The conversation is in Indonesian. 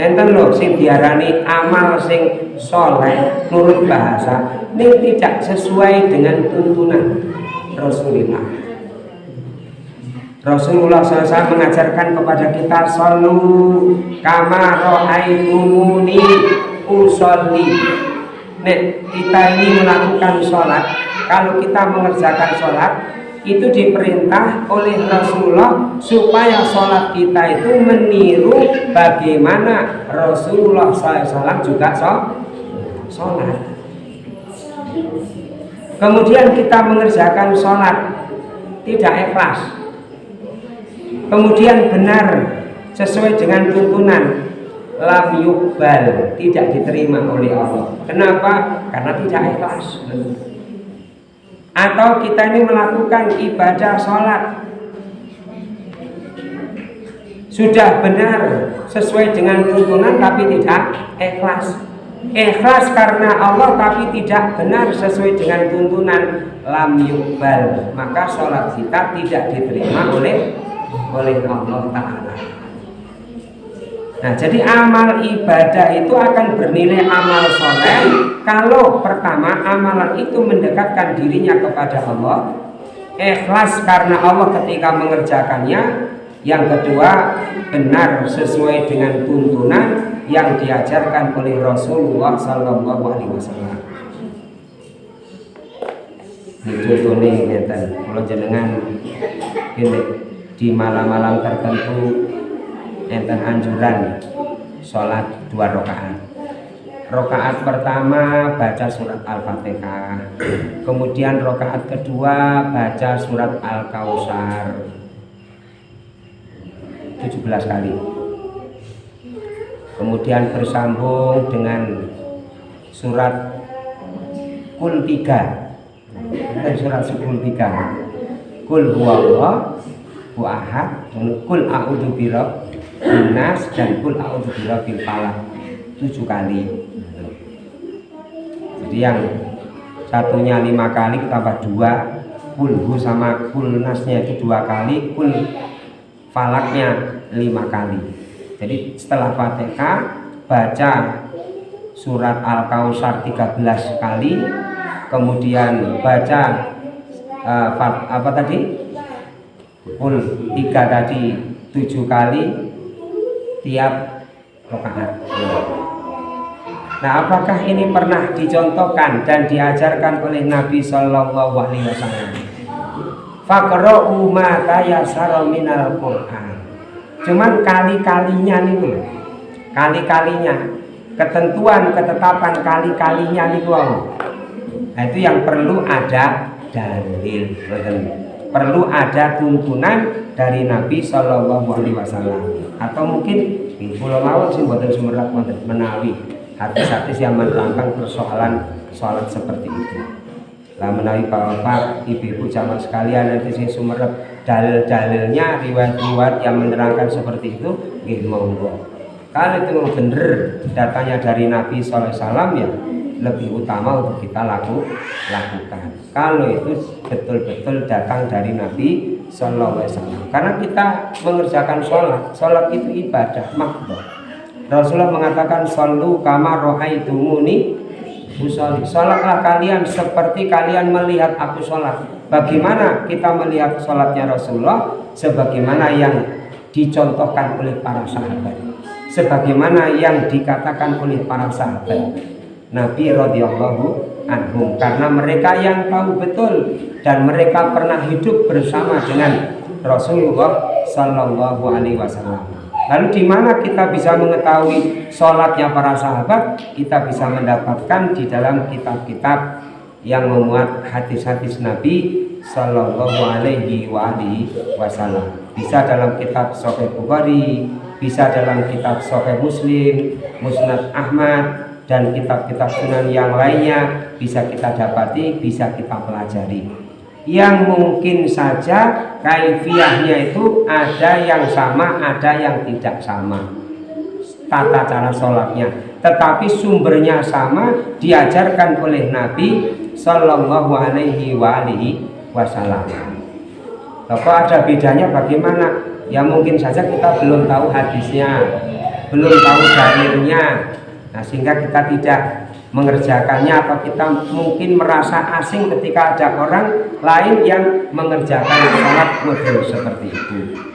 enten lho sing diarani amal sing soleh nurut bahasa ini tidak sesuai dengan tuntunan Rasulullah. Rasulullah SAW mengajarkan kepada kita Sallu kama ro'aitumuni usolli. Nek kita ini melakukan sholat Kalau kita mengerjakan sholat Itu diperintah oleh Rasulullah Supaya sholat kita itu meniru Bagaimana Rasulullah SAW juga sholat. Kemudian kita mengerjakan sholat Tidak ikhlas. Kemudian benar sesuai dengan tuntunan. Lam yukbal tidak diterima oleh Allah. Kenapa? karena tidak ikhlas atau kita ini melakukan ibadah sholat. Sudah benar sesuai dengan tuntunan tapi tidak ikhlas. Ikhlas karena Allah tapi tidak benar sesuai dengan tuntunan. Lam yukbal maka sholat kita tidak diterima oleh oleh Allah Ta'ala. Nah jadi amal ibadah itu akan bernilai amal soleh Kalau pertama amalan itu mendekatkan dirinya kepada Allah Ikhlas karena Allah ketika mengerjakannya. Yang kedua benar sesuai dengan tuntunan yang diajarkan oleh Rasulullah Sallallahu Alaihi Wasallam. Ini contohnya kalau jenengan ini di malam-malam tertentu enten anjuran sholat dua rakaat Rokaat pertama baca surat Al-Fatihah. Kemudian rokaat kedua baca surat Al-Kausar. 17 kali. Kemudian bersambung dengan surat Kul 3 Dan surat Kul 3 Kul huwallah ku ahad kul a'udzu birabbin nas dan kul a'udzu birabbil falaq. Tujuh kali jadi yang satunya lima kali tambah dua. Kulhu sama kul nasnya itu dua kali. Kul falaknya lima kali. Jadi setelah fatihah baca surat al-kausar 13 kali. Kemudian baca uh, apa tadi? Pun tiga tadi tujuh kali. Tiap rokaat. Nah, apakah ini pernah dicontohkan dan diajarkan oleh Nabi Shallallahu Alaihi Wasallam? Fakro ma tayasara minal Quran. Cuman kali-kalinya nih, kali-kalinya ketentuan ketetapan kali-kalinya nih Nah, itu yang perlu ada dalil perlu ada tuntunan dari Nabi Shallallahu Alaihi Wasallam. Atau mungkin di Pulau Mawon sih buatan sumerat menawi hati-hati yang menerangkan persoalan sholat seperti itu. Lah menawi bapak ibu-ibu zaman sekalian nanti sih sumerat dalil-dalilnya riwayat-riwayat yang menerangkan seperti itu gitu monggo. Kalau itu benar datanya dari Nabi SAW ya lebih utama untuk kita laku, lakukan. Kalau itu betul-betul datang dari Nabi Wasallam. Karena kita mengerjakan sholat sholat itu ibadah makhluk Rasulullah mengatakan solu kama rohaitumuni usolli sholatlah kalian seperti kalian melihat aku sholat bagaimana kita melihat sholatnya Rasulullah? Sebagaimana yang dicontohkan oleh para sahabat. Sebagaimana yang dikatakan oleh para sahabat. Nabi radhiyallahu anhum. Karena mereka yang tahu betul dan mereka pernah hidup bersama dengan Rasulullah Shallallahu Alaihi Wasallam. Lalu di mana kita bisa mengetahui sholatnya para sahabat? Kita bisa mendapatkan di dalam kitab-kitab yang memuat hadis-hadis Nabi Shallallahu Alaihi Wasallam. Bisa dalam kitab Sahih Bukhari, bisa dalam kitab Sahih Muslim, Musnad Ahmad, dan kitab-kitab sunan yang lainnya bisa kita dapati, bisa kita pelajari. Yang mungkin saja kaifiahnya itu ada yang sama, ada yang tidak sama. Tata cara sholatnya, tetapi sumbernya sama diajarkan oleh Nabi Shallallahu Alaihi Wasallam. Kalau ada bedanya bagaimana? Ya mungkin saja kita belum tahu hadisnya belum tahu dalilnya nah sehingga kita tidak mengerjakannya atau kita mungkin merasa asing ketika ada orang lain yang mengerjakan sholat model seperti itu